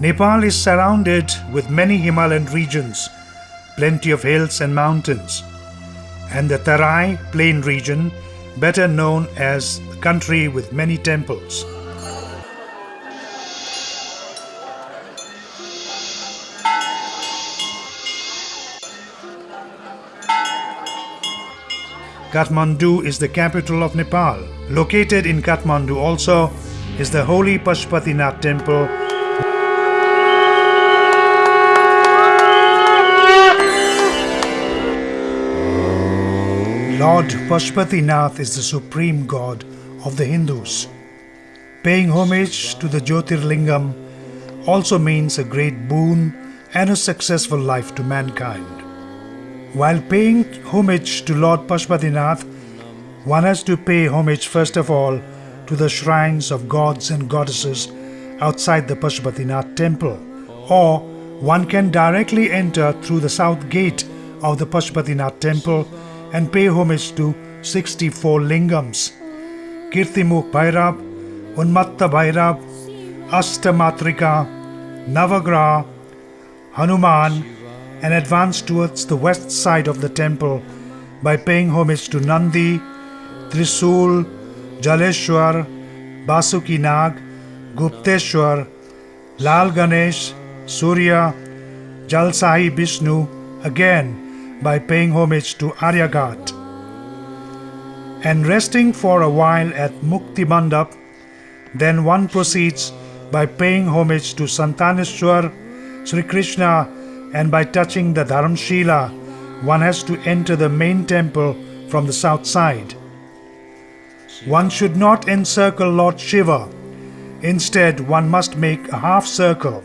Nepal is surrounded with many Himalayan regions, plenty of hills and mountains, and the Tarai plain region, better known as the country with many temples. Kathmandu is the capital of Nepal. Located in Kathmandu also is the holy Pashupatinath temple Lord Pashupatinath is the supreme god of the Hindus. Paying homage to the Jyotirlingam also means a great boon and a successful life to mankind. While paying homage to Lord Pashupatinath, one has to pay homage first of all to the shrines of gods and goddesses outside the Pashupatinath temple, or one can directly enter through the south gate of the Pashupatinath temple and pay homage to 64 lingams. Kirtimukh Bhairav, Unmatta Bhairav, Astamatrika, Navagraha, Hanuman, and advance towards the west side of the temple by paying homage to Nandi, Trisul, Jaleshwar, Basuki Nag, Gupteshwar, Lal Ganesh, Surya, Jalsahi Vishnu, again by paying homage to Aryaghat. And resting for a while at Mukti Mandap, then one proceeds by paying homage to Santaneshwar, Sri Krishna, and by touching the Dharamshila, one has to enter the main temple from the south side. One should not encircle Lord Shiva. Instead, one must make a half circle.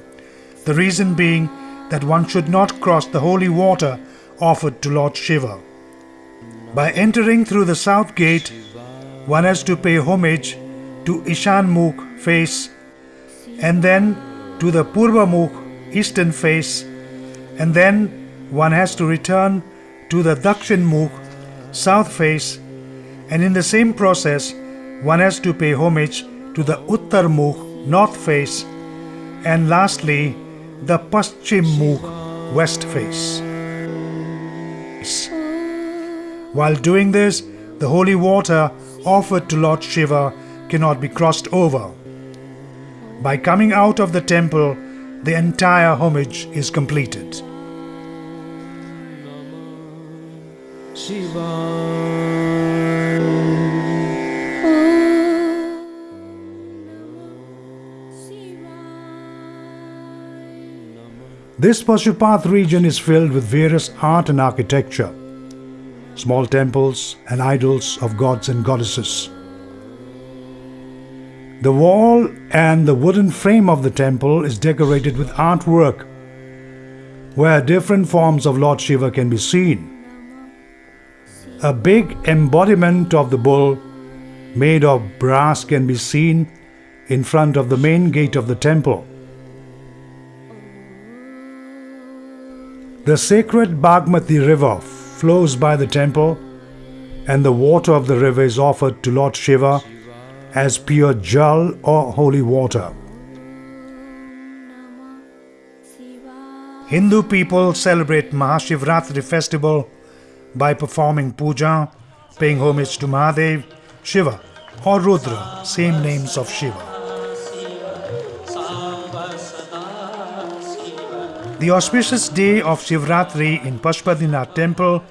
The reason being that one should not cross the holy water offered to Lord Shiva. By entering through the south gate, one has to pay homage to Ishanmukh face and then to the Purvamukh eastern face and then one has to return to the Dakshin Dakshinmukh south face and in the same process one has to pay homage to the Uttar Uttarmukh north face and lastly the Paschim Paschimmukh west face. While doing this, the holy water offered to Lord Shiva cannot be crossed over. By coming out of the temple, the entire homage is completed. This Pashupath region is filled with various art and architecture, small temples and idols of gods and goddesses. The wall and the wooden frame of the temple is decorated with artwork where different forms of Lord Shiva can be seen. A big embodiment of the bull made of brass can be seen in front of the main gate of the temple. The sacred Bagmati river flows by the temple and the water of the river is offered to Lord Shiva as pure jal or holy water. Hindu people celebrate Mahashivratri festival by performing puja, paying homage to Mahadev, Shiva or Rudra, same names of Shiva. The auspicious day of Shivratri in Pashupatinath temple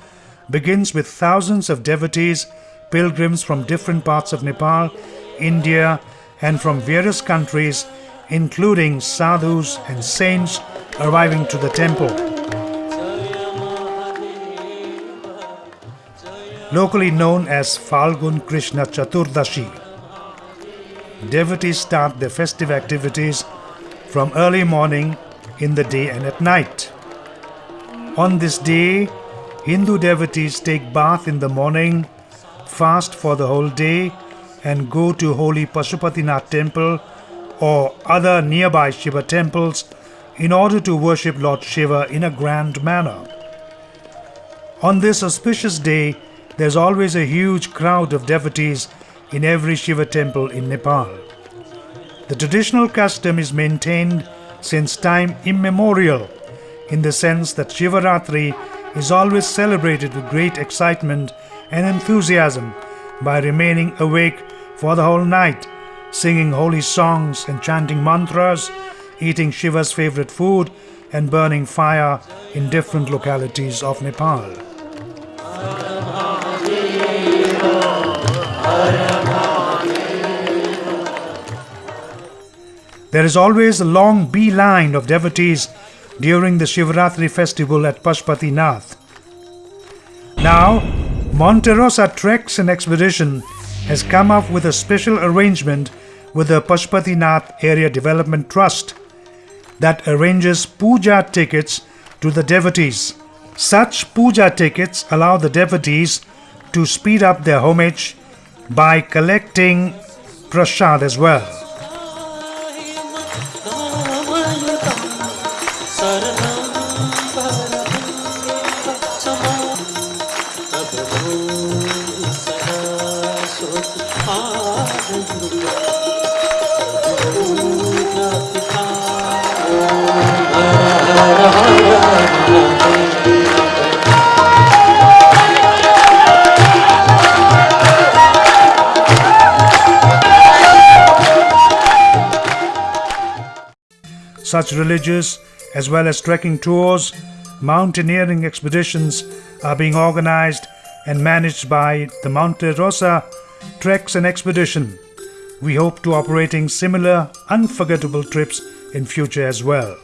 begins with thousands of devotees, pilgrims from different parts of Nepal, India, and from various countries, including sadhus and saints, arriving to the temple. Locally known as Falgun Krishna Chaturdashi, devotees start their festive activities from early morning in the day and at night. On this day, Hindu devotees take bath in the morning, fast for the whole day, and go to holy Pashupatinath temple or other nearby Shiva temples in order to worship Lord Shiva in a grand manner. On this auspicious day, there's always a huge crowd of devotees in every Shiva temple in Nepal. The traditional custom is maintained since time immemorial in the sense that Shivaratri is always celebrated with great excitement and enthusiasm by remaining awake for the whole night, singing holy songs and chanting mantras, eating Shiva's favorite food, and burning fire in different localities of Nepal. There is always a long beeline of devotees during the Shivratri festival at Pashupatinath. Now, Monterosa Treks and Expedition has come up with a special arrangement with the Pashupatinath Area Development Trust that arranges puja tickets to the devotees. Such puja tickets allow the devotees to speed up their homage by collecting prasad as well. Such religious as well as trekking tours, mountaineering expeditions are being organized and managed by the Monte Rosa Treks and Expedition. We hope to operating similar unforgettable trips in future as well.